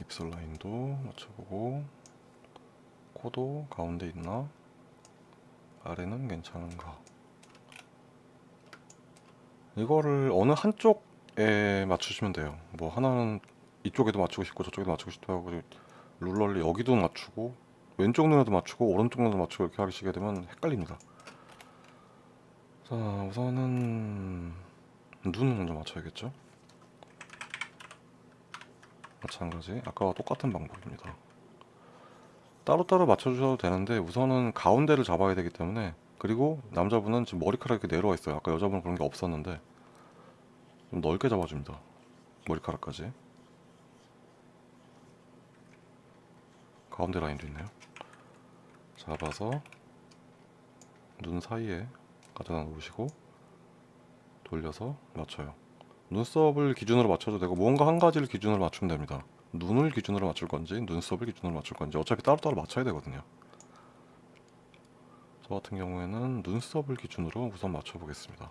입술 라인도 맞춰보고 코도 가운데 있나? 아래는 괜찮은가? 이거를 어느 한쪽에 맞추시면 돼요. 뭐 하나는 이쪽에도 맞추고 싶고 저쪽에도 맞추고 싶고 하고 룰러를 여기도 맞추고 왼쪽 눈에도 맞추고 오른쪽 눈에도 맞추고 이렇게 하시게 되면 헷갈립니다. 자 우선은 눈을 먼저 맞춰야겠죠? 마찬가지 아까와 똑같은 방법입니다. 따로따로 맞춰주셔도 되는데 우선은 가운데를 잡아야 되기 때문에 그리고 남자분은 지금 머리카락이 내려와 있어요. 아까 여자분은 그런 게 없었는데 좀 넓게 잡아줍니다. 머리카락까지. 가운데 라인도 있네요. 잡아서 눈 사이에 가져다 놓으시고 돌려서 맞춰요. 눈썹을 기준으로 맞춰도 되고 뭔가 한 가지를 기준으로 맞추면 됩니다. 눈을 기준으로 맞출 건지 눈썹을 기준으로 맞출 건지 어차피 따로따로 맞춰야 되거든요 저 같은 경우에는 눈썹을 기준으로 우선 맞춰 보겠습니다.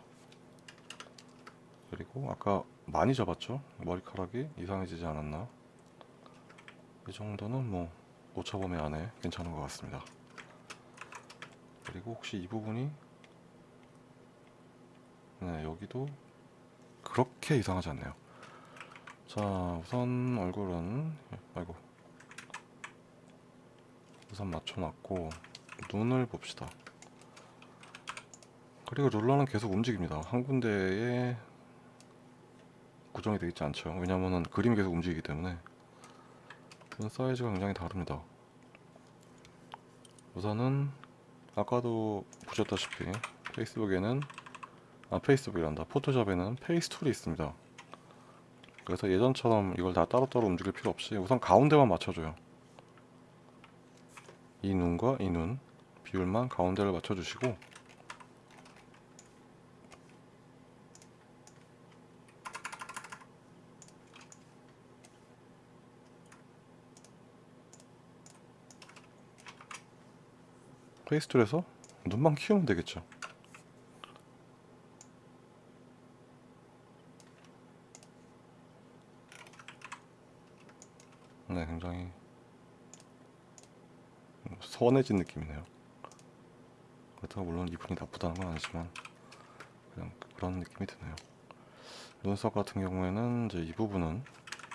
그리고 아까 많이 잡았죠? 머리카락이 이상해지지 않았나? 이 정도는 뭐 오차범위 안에 괜찮은 것 같습니다. 그리고 혹시 이 부분이 네 여기도 그렇게 이상하지 않네요. 자 우선 얼굴은 아이고. 우선 맞춰놨고 눈을 봅시다 그리고 롤러는 계속 움직입니다. 한 군데에 고정이 되어 있지 않죠. 왜냐면은 그림이 계속 움직이기 때문에 눈 사이즈가 굉장히 다릅니다. 우선은 아까도 보셨다시피 페이스북에는 아 페이스북이란다 포토샵에는 페이스 툴이 있습니다. 그래서 예전처럼 이걸 다 따로따로 움직일 필요 없이 우선 가운데만 맞춰줘요. 이 눈과 이 눈 비율만 가운데를 맞춰주시고 페이스툴에서 눈만 키우면 되겠죠. 네, 굉장히 선해진 느낌이네요. 그렇다고 물론 이분이 나쁘다는 건 아니지만 그냥 그런 느낌이 드네요. 눈썹 같은 경우에는 이제 이 부분은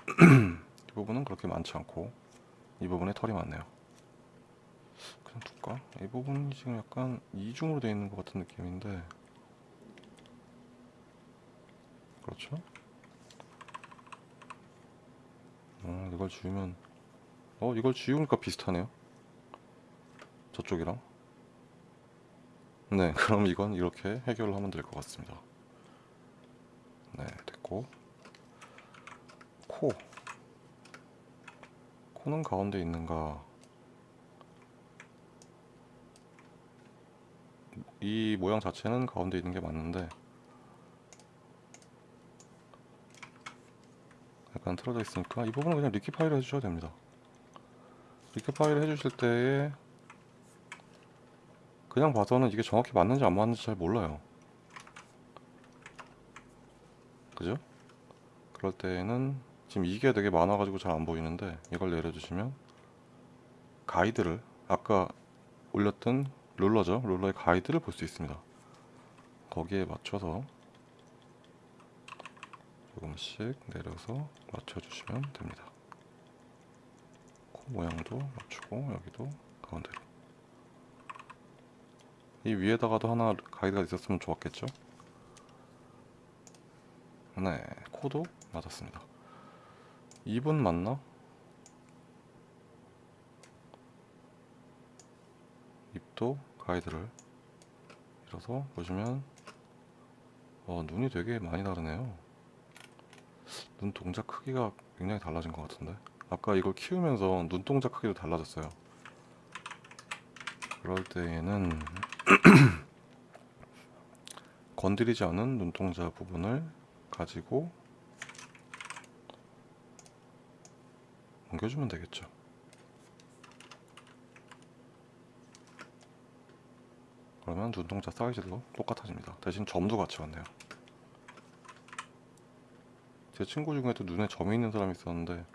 이 부분은 그렇게 많지 않고 이 부분에 털이 많네요. 둘까? 이 부분이 지금 약간 이중으로 되어 있는 것 같은 느낌인데. 그렇죠? 어, 이걸 지우면 어 이걸 지우니까 비슷하네요. 저쪽이랑. 네 그럼 이건 이렇게 해결을 하면 될 것 같습니다. 네 됐고. 코. 코는 가운데 있는가 이 모양 자체는 가운데 있는 게 맞는데 약간 틀어져 있으니까 이 부분은 그냥 리키파이를 해주셔도 됩니다 리키파이를 해주실 때에 그냥 봐서는 이게 정확히 맞는지 안 맞는지 잘 몰라요 그죠? 그럴 때에는 지금 이게 되게 많아가지고 잘 안 보이는데 이걸 내려주시면 가이드를 아까 올렸던 룰러죠 룰러의 가이드를 볼 수 있습니다 거기에 맞춰서 조금씩 내려서 맞춰주시면 됩니다. 코 모양도 맞추고 여기도 가운데로 이 위에다가도 하나 가이드가 있었으면 좋았겠죠? 네, 코도 맞았습니다. 입은 맞나? 입도 가이드를 밀어서 보시면 어, 눈이 되게 많이 다르네요. 눈 동작 크기가 굉장히 달라진 것 같은데? 아까 이걸 키우면서 눈동자 크기도 달라졌어요. 그럴 때에는 건드리지 않은 눈동자 부분을 가지고 옮겨주면 되겠죠 그러면 눈동자 사이즈도 똑같아집니다. 대신 점도 같이 왔네요. 제 친구 중에도 눈에 점이 있는 사람이 있었는데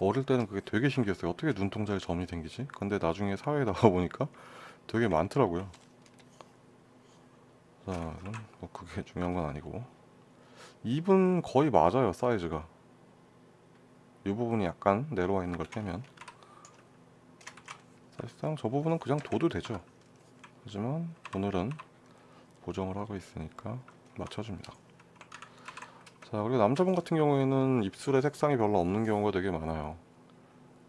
어릴 때는 그게 되게 신기했어요. 어떻게 눈동자에 점이 생기지? 근데 나중에 사회에 나가보니까 되게 많더라고요. 자, 뭐 그게 중요한 건 아니고. 입은 거의 맞아요 사이즈가. 이 부분이 약간 내려와 있는 걸 빼면. 사실상 저 부분은 그냥 둬도 되죠 하지만 오늘은 보정을 하고 있으니까 맞춰줍니다. 자 그리고 남자분 같은 경우에는 입술에 색상이 별로 없는 경우가 되게 많아요.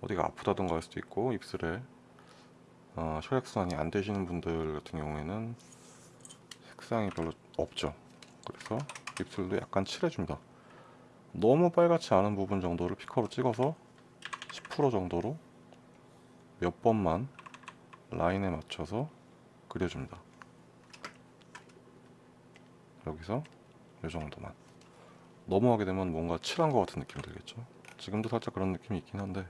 어디가 아프다던가 할 수도 있고 입술에 어, 혈액순환이 안 되시는 분들 같은 경우에는 색상이 별로 없죠. 그래서 입술도 약간 칠해줍니다. 너무 빨갛지 않은 부분 정도를 피커로 찍어서 10% 정도로 몇 번만 라인에 맞춰서 그려줍니다. 여기서 이 정도만. 넘어가게 되면 뭔가 칠한 것 같은 느낌이 들겠죠? 지금도 살짝 그런 느낌이 있긴 한데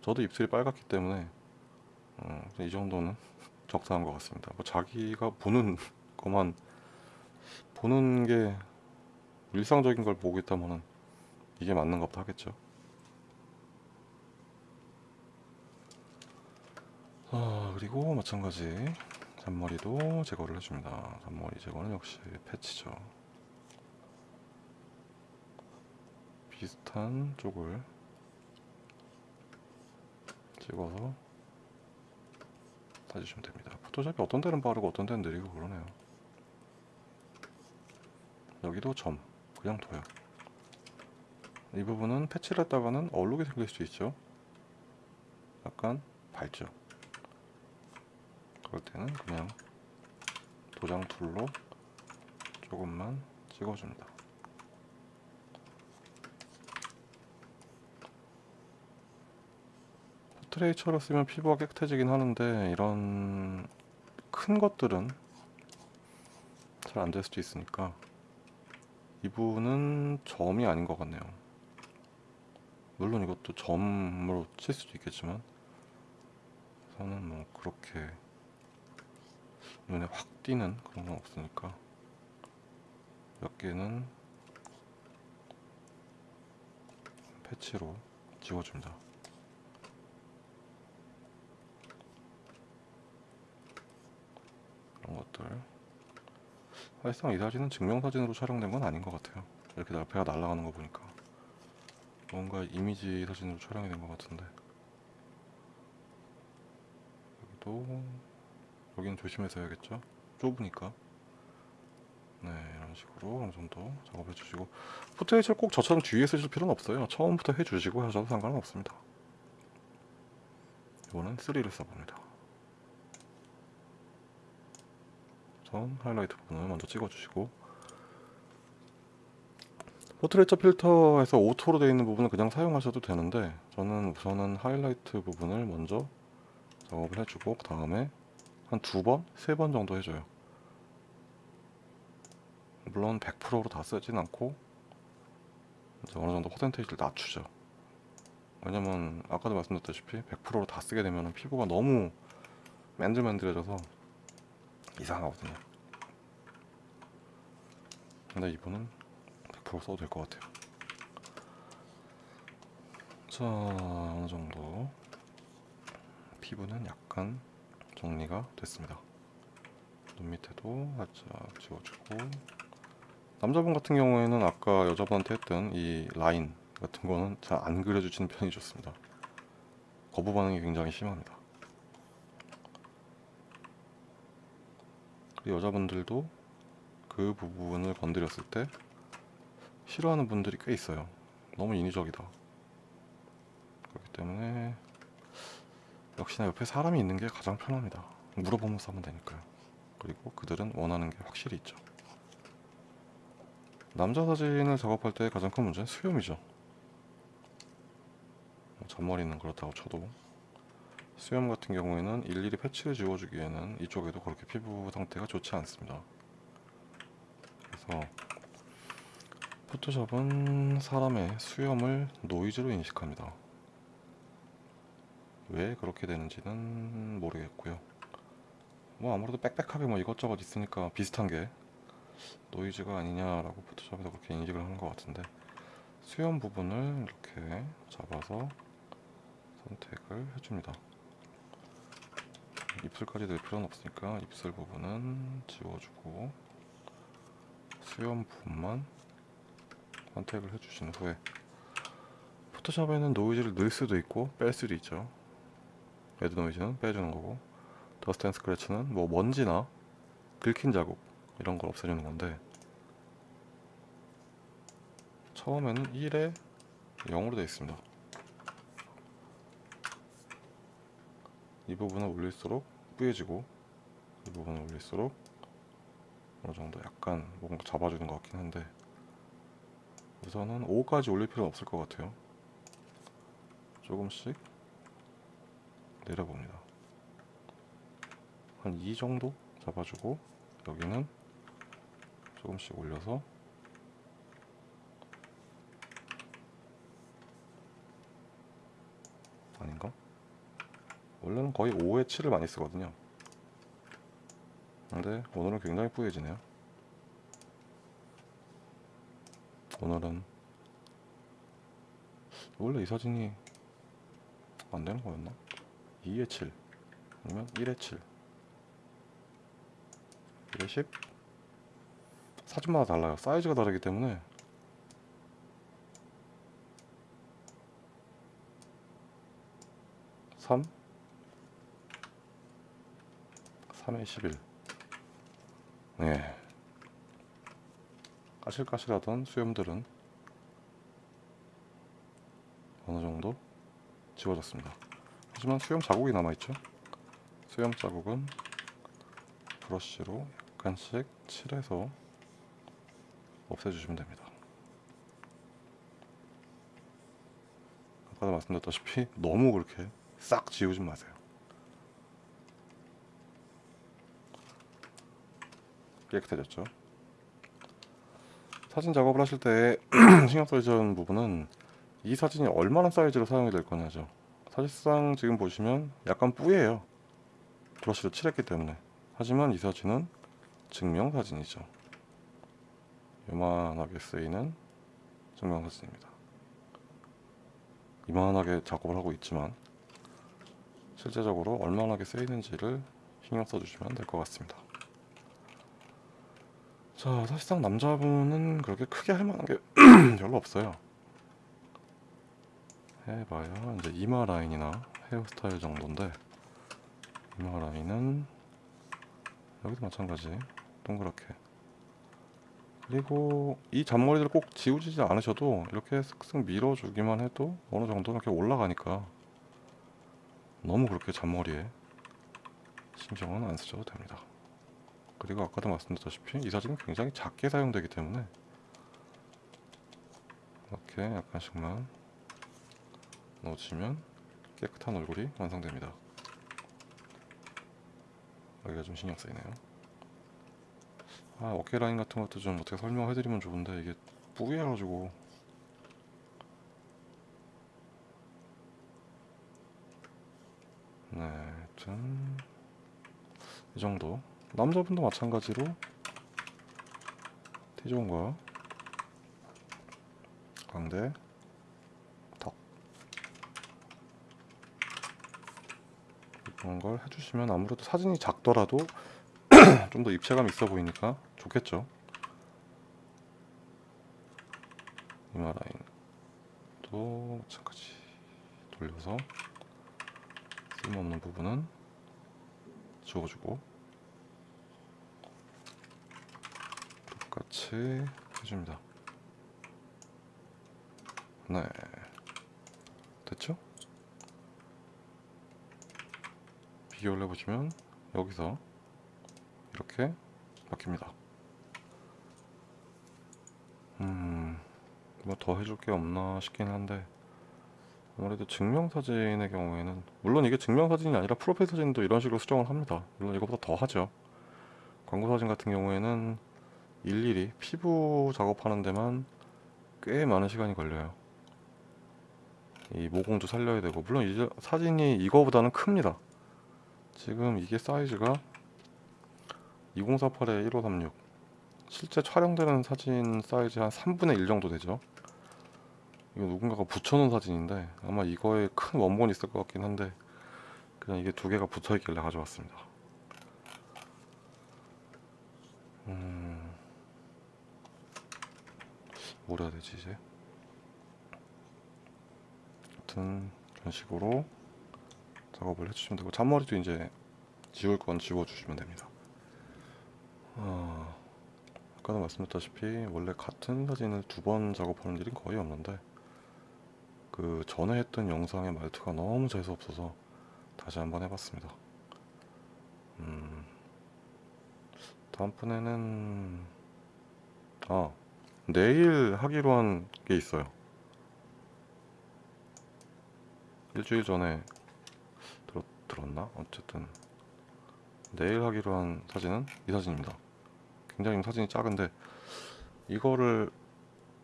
저도 입술이 빨갛기 때문에 어, 이 정도는 적당한 것 같습니다. 뭐 자기가 보는 것만 보는 게 일상적인 걸 보고 있다면 이게 맞는 것도 하겠죠 아, 그리고 마찬가지 잔머리도 제거를 해줍니다 잔머리 제거는 역시 패치죠 비슷한 쪽을 찍어서 따지시면 됩니다. 포토샵이 어떤 데는 빠르고 어떤 데는 느리고 그러네요. 여기도 점 그냥 둬요. 이 부분은 패치를 했다가는 얼룩이 생길 수 있죠. 약간 밝죠. 그럴 때는 그냥 도장 tool로 조금만 찍어줍니다. Portraiture를 쓰면 피부가 깨끗해지긴 하는데 이런 큰 것들은 잘 안 될 수도 있으니까 이분은 점이 아닌 것 같네요. 물론 이것도 점으로 칠 수도 있겠지만 저는 뭐 그렇게 눈에 확 띄는 그런 건 없으니까 몇 개는 패치로 지워줍니다. 그런 것들 사실상 이 사진은 증명사진으로 촬영된 건 아닌 것 같아요. 이렇게 날- 배가 날아가는 거 보니까 뭔가 이미지 사진으로 촬영이 된 것 같은데 여기도 여기는 조심해서 해야겠죠. 좁으니까 네 이런 식으로 어느 정도 작업해 주시고 포트레이처를 꼭 저처럼 뒤에 쓰실 필요는 없어요. 처음부터 해 주시고 하셔도 상관은 없습니다. 이거는 3를 써봅니다. 우선 하이라이트 부분을 먼저 찍어주시고 Portraiture 필터에서 auto로 되어 있는 부분은 그냥 사용하셔도 되는데 저는 우선은 하이라이트 부분을 먼저 작업을 해주고 그 다음에 한 두 번, 세 번 정도 해줘요. 물론 100%로 다 쓰진 않고 어느 정도 퍼센테이지를 낮추죠. 왜냐면 아까도 말씀드렸다시피 100%로 다 쓰게 되면 피부가 너무 맨들맨들해져서 이상하거든요. 근데 이분은 100% 써도 될 것 같아요. 자, 어느 정도 피부는 약간 정리가 됐습니다. 눈 밑에도 살짝 지워주고 남자분 같은 경우에는 아까 여자분한테 했던 이 라인 같은 거는 잘 안 그려주시는 편이 좋습니다. 거부 반응이 굉장히 심합니다. 여자분들도 그 부분을 건드렸을 때 싫어하는 분들이 꽤 있어요. 너무 인위적이다. 그렇기 때문에 역시나 옆에 사람이 있는 게 가장 편합니다. 물어보면서 하면 되니까요. 그리고 그들은 원하는 게 확실히 있죠. 남자 사진을 작업할 때 가장 큰 문제는 수염이죠. 뭐 잔머리는 그렇다고 쳐도 수염 같은 경우에는 일일이 패치를 지워주기에는 이쪽에도 그렇게 피부 상태가 좋지 않습니다. 그래서 포토샵은 사람의 수염을 노이즈로 인식합니다. 왜 그렇게 되는지는 모르겠고요. 뭐 아무래도 빽빽하게 뭐 이것저것 있으니까 비슷한 게 노이즈가 아니냐라고 포토샵에서 그렇게 인식을 하는 것 같은데 수염 부분을 이렇게 잡아서 선택을 해줍니다. 입술까지 낼 필요는 없으니까 입술 부분은 지워주고 수염 부분만 선택을 해주신 후에 Photoshop에는 노이즈를 넣을 수도 있고 뺄 수도 있죠. reduce noise는 빼주는 거고 dust and scratch는 뭐 먼지나 긁힌 자국 이런 걸 없애주는 건데 처음에는 1에 0으로 되어 있습니다. 이 부분을 올릴수록 뿌얘지고 이 부분을 올릴수록 어느 정도 약간 뭔가 잡아주는 것 같긴 한데 우선은 5까지 올릴 필요는 없을 것 같아요. 조금씩 내려봅니다. 한2 정도 잡아주고 여기는 조금씩 올려서 아닌가? 원래는 거의 5에 7을 많이 쓰거든요. 근데 오늘은 굉장히 뿌얘지네요. 오늘은 원래 이 사진이 안 되는 거였나? 2에 7 아니면 1에 7 1에 10 사진마다 달라요. 사이즈가 다르기 때문에 삼 3회 11 네. 까실까실하던 수염들은 어느 정도 지워졌습니다. 하지만 수염 자국이 남아있죠. 수염 자국은 브러쉬로 약간씩 칠해서 없애주시면 됩니다. 아까도 말씀드렸다시피 너무 그렇게 싹 지우지 마세요. 깨끗해졌죠. 사진 작업을 하실 때 신경 써주는 부분은 이 사진이 얼마나 사이즈로 사용이 될 거냐죠. 사실상 지금 보시면 약간 뿌예요. 브러쉬로 칠했기 때문에. 하지만 이 사진은 증명사진이죠. 요만하게 쓰이는 증명사진입니다. 이만하게 작업을 하고 있지만 실제적으로 얼마나 쓰이는지를 신경 써주시면 될 것 같습니다. 자, 사실상 남자분은 그렇게 크게 할 만한 게 별로 없어요. 해봐야 이제 이마 라인이나 헤어스타일 정도인데 이마 라인은 여기도 마찬가지. 동그랗게. 그리고 이 잔머리를 꼭 지우지 않으셔도 이렇게 쓱쓱 밀어주기만 해도 어느 정도는 이렇게 올라가니까 너무 그렇게 잔머리에 신경은 안 쓰셔도 됩니다. 그리고 아까도 말씀드렸다시피 이 사진은 굉장히 작게 사용되기 때문에 이렇게 약간씩만 넣어주시면 깨끗한 얼굴이 완성됩니다. 여기가 좀 신경 쓰이네요. 아 어깨 라인 같은 것도 좀 어떻게 설명해드리면 좋은데 이게 뿌개가지고 네, 하여튼 이 정도 남자분도 마찬가지로 T존과 광대 이런 걸 해주시면 아무래도 사진이 작더라도 좀 더 입체감 있어 보이니까 좋겠죠? 이마 라인도 마찬가지. 돌려서 쓸모없는 부분은 지워주고 똑같이 해줍니다. 네. 됐죠? 비교를 해보시면 여기서 이렇게 바뀝니다. 음, 뭐 더 해줄 게 없나 싶긴 한데 아무래도 증명사진의 경우에는 물론 이게 증명사진이 아니라 프로필 사진도 이런 식으로 수정을 합니다. 물론 이거보다 더 하죠. 광고사진 같은 경우에는 일일이 피부 작업하는 데만 꽤 많은 시간이 걸려요. 이 모공도 살려야 되고 물론 이제 사진이 이거보다는 큽니다 지금 이게 사이즈가 2048에 1536 실제 촬영되는 사진 사이즈 한 3분의 1 정도 되죠. 이거 누군가가 붙여놓은 사진인데 아마 이거에 큰 원본이 있을 것 같긴 한데 그냥 이게 두 개가 붙어 있길래 가져왔습니다. 음... 뭘 해야 되지 이제? 하여튼 이런 식으로 작업을 해주시면 되고 잔머리도 이제 지울 건 지워주시면 됩니다. 어, 아까도 말씀드렸다시피 원래 같은 사진을 두 번 작업하는 일은 거의 없는데 그 전에 했던 영상의 말투가 너무 재수없어서 다시 한번 해봤습니다. 음, 다음번에는 아 내일 하기로 한 게 있어요. 일주일 전에 들었나? 어쨌든. 내일 하기로 한 사진은? 이 사진입니다. 굉장히 사진이 작은데 이거를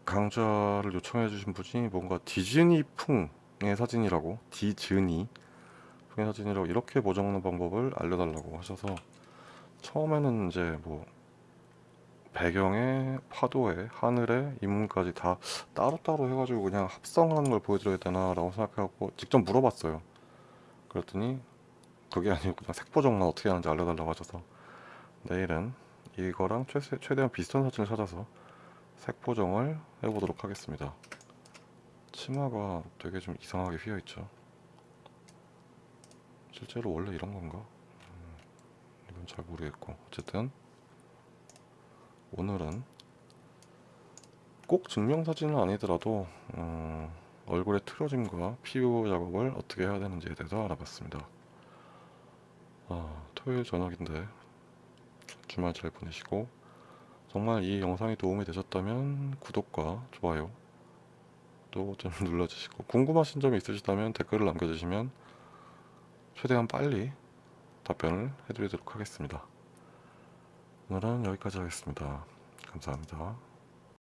강좌를 요청해 주신 분이 뭔가 디즈니 풍의 사진이라고? 디즈니? 풍의 사진이라고 이렇게 보정하는 방법을 알려달라고 하셔서 처음에는 이제 뭐 배경에 파도에 하늘에 인문까지 다 따로따로 해가지고 그냥 합성하는 걸 보여드려야 되나 라고 생각해갖고 직접 물어봤어요. 그랬더니 그게 아니고 그냥 색보정만 어떻게 하는지 알려달라고 하셔서 내일은 이거랑 최, 최대한 비슷한 사진을 찾아서 색 보정을 해보도록 하겠습니다 치마가 되게 좀 이상하게 휘어있죠 실제로 원래 이런 건가? 음, 이건 잘 모르겠고 어쨌든 오늘은 꼭 증명사진은 아니더라도 어, 얼굴의 틀어짐과 피부 작업을 어떻게 해야 되는지에 대해서 알아봤습니다. 아, 토요일 저녁인데 주말 잘 보내시고 정말 이 영상이 도움이 되셨다면 구독과 좋아요 또 좀 눌러주시고 궁금하신 점이 있으시다면 댓글을 남겨주시면 최대한 빨리 답변을 해드리도록 하겠습니다. 오늘은 여기까지 하겠습니다. 감사합니다.